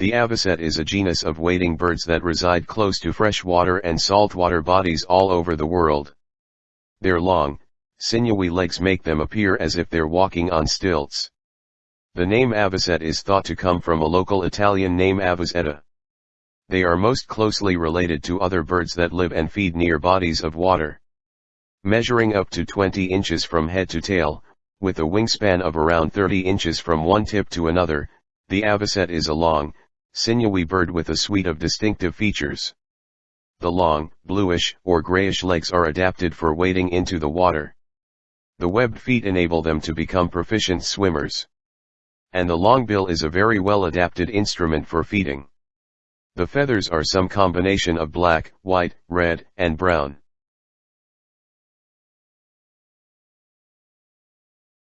The avocet is a genus of wading birds that reside close to freshwater and saltwater bodies all over the world. Their long, sinewy legs make them appear as if they're walking on stilts. The name avocet is thought to come from a local Italian name avocetta. They are most closely related to other birds that live and feed near bodies of water. Measuring up to 20 inches from head to tail, with a wingspan of around 30 inches from one tip to another, the avocet is a long, sinewy bird with a suite of distinctive features. The long, bluish or grayish legs are adapted for wading into the water. The webbed feet enable them to become proficient swimmers. And the long bill is a very well adapted instrument for feeding. The feathers are some combination of black, white, red, and brown.